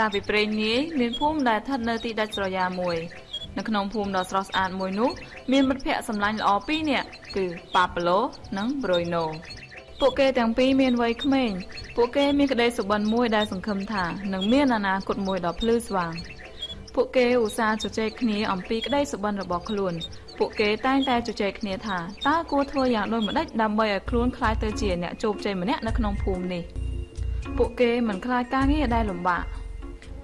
កាលពីព្រេងនាយមានភូមិដែលស្ថិតនៅទីដាច់ស្រយាលមួយនៅក្នុងភូមិដ៏ស្រស់ស្អាតមួយនោះមានមិត្តភ័ក្តិសម្លាញ់ល្អពីរនាក់គឺប៉ាប្លូនិងប្រូយណូពួកគេទាំងពីរមានវ័យក្មេងពួកគេមានក្តីសុបិនមួយដែលសង្ឃឹមថានឹងមានអនាគតមួយដ៏ភ្លឺស្វាងពួកគេឧស្សាហ៍ជជែកគ្នាអំពីក្តីសុបិនរបស់ខ្លួន ពួកគេតែងតែជជែកគ្នាថាតើគួរធ្វើយ៉ាងដូចម្តេចដើម្បីឲ្យខ្លួនក្លាយទៅជាអ្នកជោគជ័យម្នាក់នៅក្នុងភូមិនេះពួកគេមិនខ្លាចការងារដែលលំបាក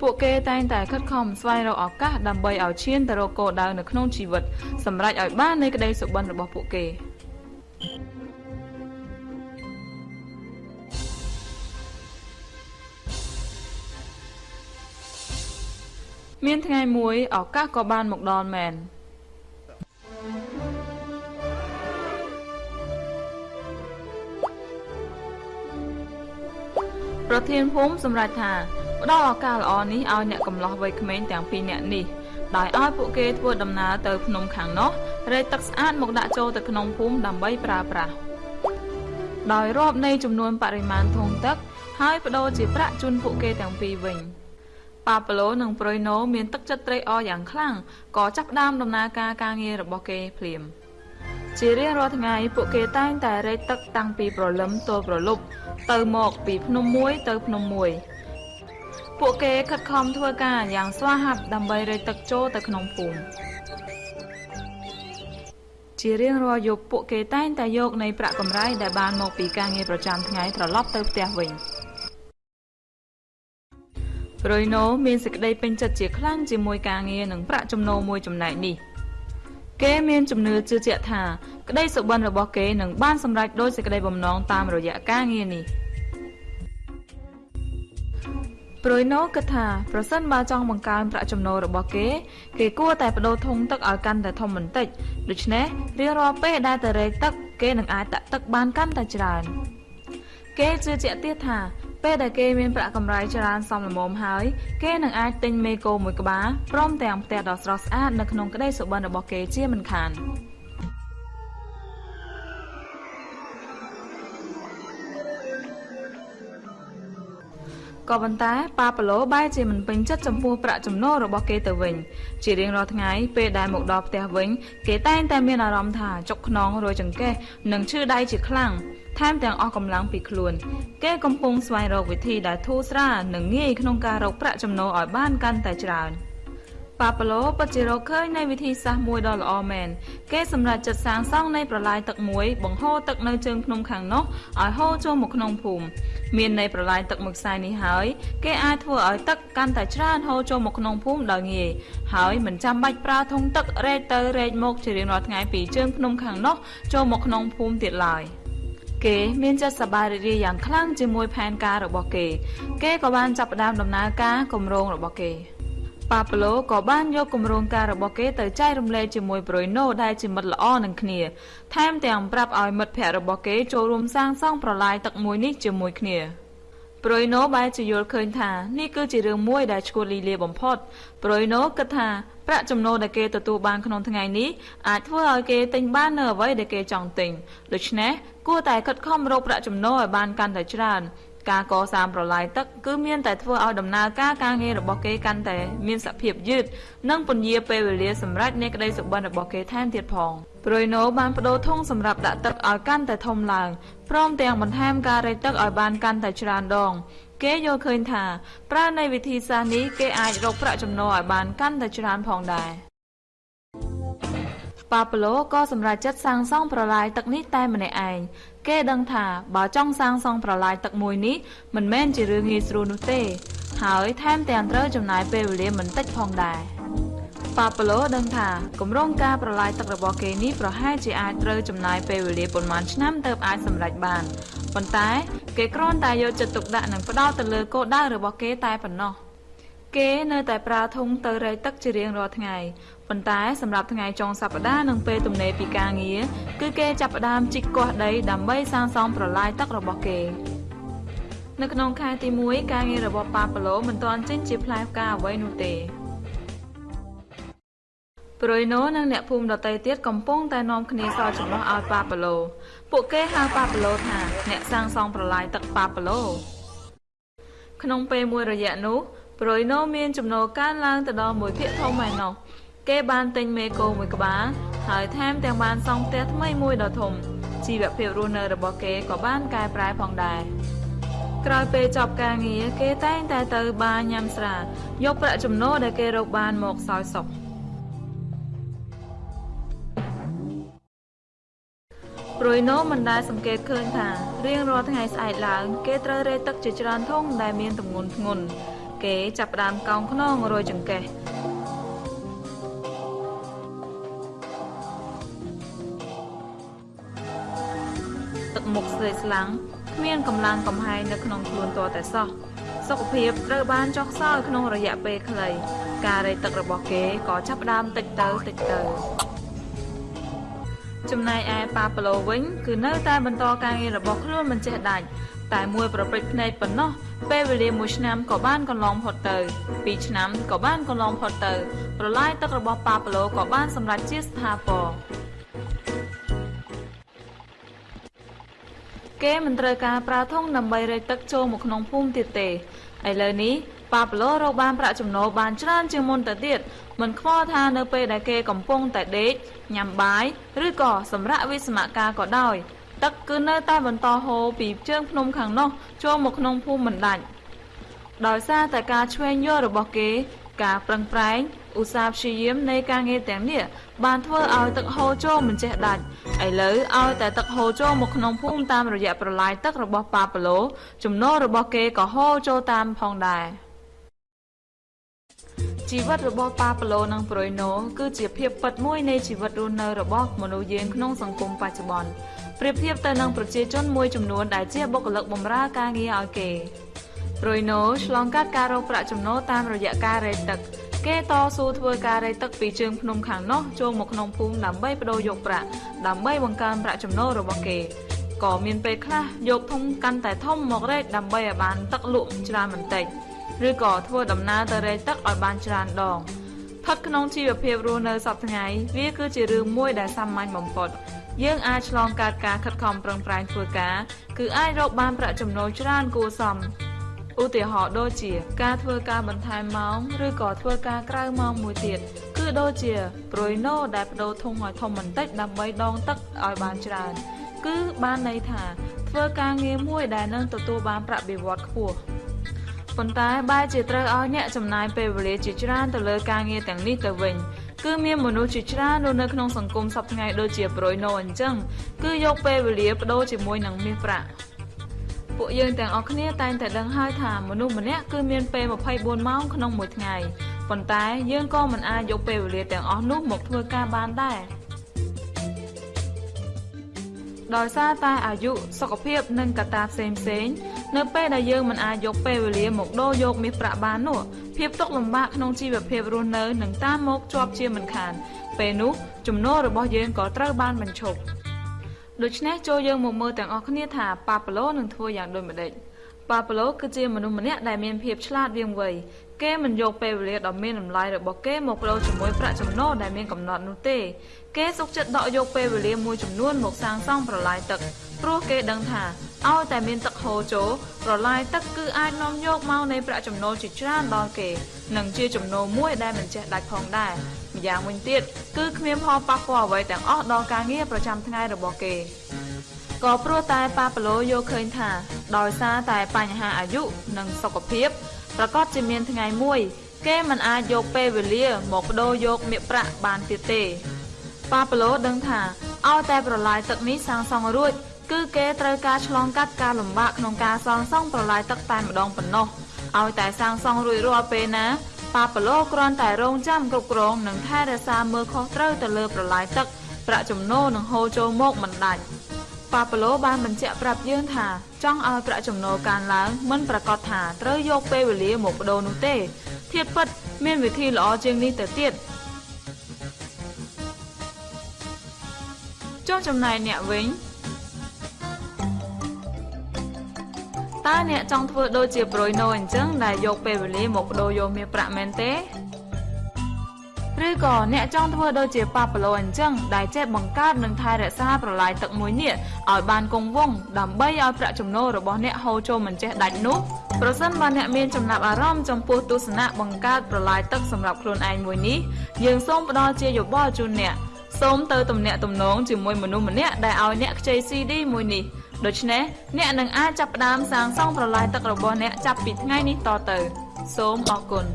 ពួកគេតែងតែខិតខំស្វែងរកឱកាសដើម្បីឲ្យឈានទៅរកគោលដៅនៅក្នុងជីវិតសម្រេចឲ្យបាននៃក្តីសុបិនរបស់ពួកគេមានថ្ងៃមួយឱកាសក៏បានមកដល់មែនប្រធានភូមិសម្រេចថា ផ្ដល់ឱកាសល្អនេះឲ្យអ្នកកំឡោះវ័យក្មេងទាំងពីរនាក់នេះដោយឲ្យពួកគេធ្វើដំណើរទៅភ្នំខាងនោះរែកទឹកស្អាតមកដាក់ចូលទៅក្នុងភូមិដើម្បីប្រើប្រាស់ដោយរាប់នៃចំនួនបរិមាណធុងទឹក ហើយបដូរជាប្រាក់ជូនពួកគេទាំងពីរវិញប៉ាប្លូនិងប្រុយណូមានទឹកចិត្តត្រេកអរយ៉ាងខ្លាំងក៏ចាប់ផ្ដើមដំណើរការការងាររបស់គេភ្លាមជារៀងរាល់ថ្ងៃពួកគេតែងតែរែកទឹកតាំងពីព្រលឹមទល់ព្រលប់ទៅមកពីភ្នំមួយទៅភ្នំមួយ ពួកគេខិតខំធ្វើការយ៉ាងស្វាហាប់ដើម្បីរែកទឹកចូលទៅក្នុងភូមិជារៀងរាល់យប់ពួកគេតែងតែយកនៃប្រាក់កម្រៃដែលបានមកពីការងារប្រចាំថ្ងៃត្រឡប់ទៅផ្ទះវិញប្រុយណូមានសេចក្តីពេញចិត្តជាខ្លាំងជាមួយការងារនិងប្រាក់ចំណូលមួយចំណែកនេះគេមានជំនឿជឿជាក់ថា ក្តីសុបិនរបស់គេនឹងបានសម្រេចដោយសេចក្តីបំណងតាមរយៈការងារនេះ។ ប្រួយណូគិតថាប្រសិនបើចង់បង្កើនប្រាក់ចំណូលរបស់គេ គេគួរតែបដូរធុងទឹកឲ្យកាន់តែធំបន្តិចដូច្នេះរៀងរាល់ពេលដែលទៅរែកទឹកគេនឹងអាចតាក់ទឹកបានកាន់តែច្រើន គេជឿជាក់ទៀតថាពេលដែលគេមានប្រាក់កម្រៃច្រើនសមល្មមហើយ គេនឹងអាចទិញមេគោមួយក្បាលព្រមទាំងផ្ទះដ៏ស្រស់ស្អាតនៅក្នុងក្តីសុបិនរបស់គេជាមិនខាន។ ក៏ប៉ុន្តែប៉ាប៉ាឡូបែរជាមិនពេញចិត្តចំពោះប្រាក់ចំណូលរបស់គេទៅវិញ ជារៀងរាល់ថ្ងៃពេលដែលមកដល់ផ្ទះវិញ គេតែងតែមានអារម្មណ៍ថាចុកខ្នងរយចង្កេះនិងឈឺដៃជាខ្លាំងថែមទាំងអស់កម្លាំងពីខ្លួន គេកំពុងស្វែងរកវិធីដែលធូរស្រាលនិងងាយក្នុងការរកប្រាក់ចំណូលឲ្យបានកាន់តែច្រើន។ ប៉ាប៉ាឡូពិតជារកឃើញនៃវិធីសាស្ត្រមួយដ៏ល្អមែនគេសម្រាប់ចាត់សាងសង់នៃប្រឡាយទឹកមួយបង្ហូរទឹកនៅជើងភ្នំខាងនោះឲ្យហូរចូលមកក្នុងភូមិមាននៃប្រឡាយទឹកមួយខ្សែនេះហើយគេអាចធ្វើឲ្យទឹកកាន់តែច្រើនហូរចូលមកក្នុងភូមិដោយងាយហើយមិនចាំបាច់ប្រើធុងទឹករែកទៅរែកមកជារៀងរាល់ថ្ងៃពីជើងភ្នំខាងនោះចូលមកក្នុងភូមិទៀតឡើយគេមានចិត្តសប្បាយរីករាយយ៉ាងខ្លាំងជាមួយផែនការរបស់គេ គេក៏បានចាប់ផ្ដើមដំណើរការគម្រោងរបស់គេ ប៉ាប្លូក៏បានយកគម្រោងការរបស់គេទៅចែករំលែកជាមួយប្រុយណូដែលជាមិត្តល្អនឹងគ្នាថែមទាំងប្រាប់ឲ្យមិត្តភ័ក្តិរបស់គេចូលរួមសាងសង់ប្រឡាយទឹកមួយនេះជាមួយគ្នាប្រុយណូបែរជាយល់ឃើញថានេះគឺជារឿងមួយដែលឈួតលីលាបំផុតប្រុយណូគិតថាប្រាក់ចំណូលដែលគេទទួលបានក្នុងថ្ងៃនេះអាចធ្វើឲ្យគេទិញបាននៅអ្វីដែលគេចង់ទិញដូច្នេះគួរតែខិតខំរកប្រាក់ចំណូលឲ្យបានកាន់តែច្រើន ការកសាងប្រឡាយទឹកគឺមានតែធ្វើឲ្យដំណើរការការងាររបស់គេកាន់តែមានសភាពយឺតនិងពន្យាពេលវេលាសម្រាប់នៃក្តីសុបិនរបស់គេថែមទៀតផងប្រុយណូបានបដូរធុងសម្រាប់ដាក់ទឹកឲ្យកាន់តែធំឡើងព្រមទាំងបន្ថែមការរែកទឹកឲ្យបានកាន់តែច្រើនដងគេយល់ឃើញថាប្រើនៃវិធីសាស្ត្រនេះគេអាចរកប្រាក់ចំណូលឲ្យបានកាន់តែច្រើនផងដែរ ប៉ាប្លូក៏សម្រេចចិត្តសាងសង់ប្រឡាយទឹកនេះតែម្នាក់ឯងគេដឹងថាបើចង់សាងសង់ប្រឡាយទឹកមួយនេះមិនមែនជារឿងងាយស្រួលនោះទេ ហើយថែមទាំងត្រូវចំណាយពេលវេលាមិនតិចផងដែរប៉ាប្លូដឹងថាគម្រោងការប្រឡាយទឹករបស់គេនេះប្រហែលជាអាចត្រូវចំណាយពេលវេលាប៉ុន្មានឆ្នាំទើបអាចសម្រេចបានប៉ុន្តែ គេគ្រាន់តែយកចិត្តទុកដាក់និងផ្ដោតទៅលើគោលដៅរបស់គេតែប៉ុណ្ណោះ គេនៅតែប្រើធុងទៅរែកទឹកជារៀងរាល់ថ្ងៃប៉ុន្តែសម្រាប់ថ្ងៃចុងសប្តាហ៍និងពេលទំនេរពីការងារគឺគេចាប់ផ្ដើមជីកគាស់ដីដើម្បីសាងសង់ប្រឡាយទឹករបស់គេនៅក្នុងខែទី1ការងាររបស់ប៉ាប៉ាឡូមិនទាន់ចេញជាផ្លែផ្កាអ្វីនោះទេប្រុយណូនិងអ្នកភូមិដតីទៀតកំពុងតែនាំគ្នាសល់ចំណោះឲ្យប៉ាប៉ាឡូពួកគេហៅប៉ាប៉ាឡូថាអ្នកសាងសង់ប្រឡាយទឹកប៉ាប៉ាឡូក្នុងពេលមួយរយៈនោះ ប្រួយណូមានចំណូលកើនឡើងទៅដល់មួយភាគធំឯណោះគេបានទិញមេគោមួយក្បាលហើយថែមទាំងបានសង់ផ្ទះថ្មីមួយដ៏ធំជីវភាពរស់នៅរបស់គេក៏បានកែប្រែផងដែរក្រោយពេលចប់ការងារគេតែងតែទៅបារញ៉ាំស្រាយកប្រាក់ចំណូលដែលគេរកបានមកសោយសុខព្រួយណូមិនដែលសង្កេតឃើញថារៀងរាល់ថ្ងៃស្អែកឡើង គេត្រូវរែកទឹកជាច្រើនធុងដែលមានទម្ងន់ធ្ងន់ គេចាប់ផ្ដើមកោងខ្នងរយចង្កេះទឹកមុខស្លេកស្លាំងគ្មានកម្លាំងកំហែងនៅក្នុងខ្លួនតតែសោះសុខភាពត្រូវបានចុះខ្សោយក្នុងរយៈពេលខ្លីការរែកទឹករបស់គេក៏ចាប់ផ្ដើមតិចទៅតិចទៅចំណែកឯប៉ាប្លូវិញគឺនៅតែបន្តការងាររបស់ខ្លួនមិនចេះដាច់ តែមួយប្រព្រឹត្តភ្នែកប៉ុណ្ណោះពេលវេលាមួយឆ្នាំក៏បានកន្លងផុតទៅពីរឆ្នាំក៏បានកន្លងផុតទៅប្រឡាយទឹករបស់ប៉ាប្លូក៏បានសម្រេចជាស្ថាពរគេមិនត្រូវការប្រើធុងដើម្បីរែកទឹកចូលមកក្នុងភូមិទៀតទេឥឡូវនេះប៉ាប្លូរកបានប្រាក់ចំណូលបានច្រើនជាងមុនទៅទៀតមិនខ្វល់ថានៅពេលដែលគេកំពុងតែដេកញ៉ាំបាយឬក៏សម្រាកវិស្សមការក៏ដោយ ទឹកគឺនៅតែបន្តហូរពីជើងភ្នំខាងនោះចូលមកក្នុងភូមិមិនដាច់ដោយសារតែការឆ្វេងយករបស់គេ ការប្រឹងប្រែងឧស្សាហ៍ព្យាយាមនៃការងារទាំងនេះបានធ្វើឲ្យទឹកហូរចូលមិនចេះដាច់ឥឡូវឲ្យតែទឹកហូរចូលមកក្នុងភូមិតាមរយៈប្រឡាយទឹករបស់ប៉ាប៉ាឡូចំណូលរបស់គេក៏ហូរចូលតាមផងដែរជីវិតរបស់ប៉ាប្លូនិងប្រុយណូគឺជាភាពពិតមួយនៃជីវិតរស់នៅរបស់មនុស្សយើងក្នុងសង្គមបច្ចុប្បន្ន ប្រៀបធៀបទៅនឹងប្រជាជនមួយចំនួនដែលជាបុគ្គលិកបម្រើការងារឲ្យគេប្រុយណូឆ្លងកាត់ការរកប្រាក់ចំណូលតាមរយៈការរែកទឹក គេតស៊ូធ្វើការរែកទឹកពីជើងភ្នំខាងនោះចូលមកក្នុងភូមិដើម្បីបដូរយកប្រាក់ដើម្បីបង្កើនប្រាក់ចំណូលរបស់គេក៏មានពេលខ្លះយកធុងកាន់តែធំមករែកដើម្បីឲ្យបានទឹកលក់ច្រើនបន្តិចឬក៏ធ្វើដំណើរទៅរែកទឹកឲ្យបានច្រើនដងផិតក្នុងជីវភាពរស់នៅសពថ្ងៃវាគឺជារឿងមួយដែលសាមញ្ញបំផុត យើងអាចឆ្លងកាត់ការខិតខំប្រឹងប្រែងធ្វើការគឺអាចរកបានប្រាក់ចំណូលច្រើនគួរសមឧទាហរណ៍ដូចជាការធ្វើការបន្ថែមម៉ោងឬក៏ធ្វើការក្រៅម៉ោងមួយទៀតគឺដូចជាប្រួយណូដែលបដូរធុងឲ្យធំបន្តិចដើម្បីដងទឹកឲ្យបានច្រើន គឺបានន័យថាធ្វើការងារមួយដែលនឹងទទួលបានប្រាក់បៀវត្សខ្ពស់ ប៉ុន្តែបែរជាត្រូវឲ្យអ្នកចំណាយពេលវេលាជាច្រើនទៅលើការងារទាំងនេះទៅវិញគឺមានមនុស្សជាច្រើនរស់នៅក្នុងសង្គមសពថ្ងៃដូចជាប្រួយណូអញ្ចឹងគឺយកពេលវេលាបដូរជាមួយនឹងមាសប្រាក់ពួកយើងទាំងអស់គ្នាតែងតែដឹងហើយថាមនុស្សម្នាក់គឺមានពេល24ម៉ោងក្នុងមួយថ្ងៃប៉ុន្តែយើងក៏មិនអាចយកពេលវេលាទាំងអស់នោះមកធ្វើការបានដែរដោយសារតែអាយុសុខភាពនិងកត្តាផ្សេងផ្សេង នៅពេលដែលយើងមិនអាចយកពេលវេលាមកដូរយកមាសប្រាក់បាននោះភាពទុក្ខលំបាកក្នុងជីវភាពរស់នៅនឹងតាមមកជាប់ជាមិនខាន ពេលនោះចំណូលរបស់យើងក៏ត្រូវបានបញ្ឈប់ដូច្នេះចូលយើងមកមើលទាំងអស់គ្នាថាប៉ាប៉ាឡូនឹងធ្វើយ៉ាងដូចម្តេចប៉ាប៉ាឡូគឺជាមនុស្សម្នាក់ដែលមានភាពឆ្លាតវៀងវៃគេមិនយកពេលវេលាដ៏មានតម្លៃរបស់គេមកប្តូរជាមួយប្រាក់ចំណូលដែលមានកំណត់នោះទេគេសុខចិត្តដកយកពេលវេលាមួយចំនួនមកសាងសង់ប្រឡាយទឹកព្រោះគេដឹងថា ឲ្យតែមានទឹកហូរចូលប្រឡាយទឹកគឺអាចនាំយកមកនៃប្រាក់ចំណូលជាច្រើនដល់គេនិងជាចំណូលមួយដែលមិនចេះដាច់ផងដែរម្យ៉ាងវិញទៀតគឺគ្មានផលប៉ះពាល់អ្វីទាំងអស់ដល់ការងារប្រចាំថ្ងៃរបស់គេក៏ព្រោះតែប៉ាប៉ាឡូយល់ឃើញថា ដោយសារតែបញ្ហាអាយុនិងសុខភាពប្រកាសជាមានថ្ងៃមួយ គេមិនអាចយកពេលវេលាមកបដូរយកមាសប្រាក់បានទៀតទេប៉ាប៉ាឡូដឹងថាឲ្យតែប្រឡាយទឹកនេះសាងសង់រួច គឺគេត្រូវការឆ្លងកាត់ការលំបាកក្នុងការសងសង់ប្រឡាយទឹកតែម្ដងប៉ុណ្ណោះឲ្យតែសាងសង់រួចរាល់ពេលណាប៉ាប៉ាឡូគ្រាន់តែរងចាំគ្រប់គ្រងនិងថែរក្សាមើលខុសត្រូវទៅលើប្រឡាយទឹកប្រាក់ចំណូលនឹងហូរចូលមកមិនដាច់ប៉ាប៉ាឡូបានបញ្ជាក់ប្រាប់យើងថាចង់ឲ្យប្រាក់ចំណូលកើនឡើងមិនប្រកាសថាត្រូវយកពេលវេលាមកបដូរនោះទេធៀបពិតមានវិធីល្អជាងនេះទៅទៀតចុះចំណែកអ្នកវិញ តើអ្នកចង់ធ្វើដូចជាប្រួយណូអញ្ចឹងដែលយកពេលវេលាមកបដូរយកមាសប្រាក់មែនទេឬឬក៏អ្នកចង់ធ្វើដូចជាប៉ាប៉ាឡូអញ្ចឹងដែលចេះបង្កើតនិងថែរក្សាប្រឡាយទឹកមួយនេះឲ្យបានគង់វង្សដើម្បីឲ្យប្រាក់ចំណូលរបស់អ្នកហូរចូលមិនចេះដាច់នោះប្រសិនបើអ្នកមានចំណាប់អារម្មណ៍ចំពោះទស្សនៈបង្កើតប្រឡាយទឹកសម្រាប់ខ្លួនឯងមួយនេះយើងសូមផ្ដល់ជាយោបល់ជូនអ្នកសូមទៅទំនាក់ទំនងជាមួយមនុស្សម្នាក់ដែលឲ្យអ្នកខ្ចី CD មួយនេះ ដូច្នេះអ្នកនឹងអាចចាប់ផ្ដើមសាងសង់ប្រឡាយទឹករបស់អ្នកចាប់ពីថ្ងៃនេះតទៅ សូមអរគុណ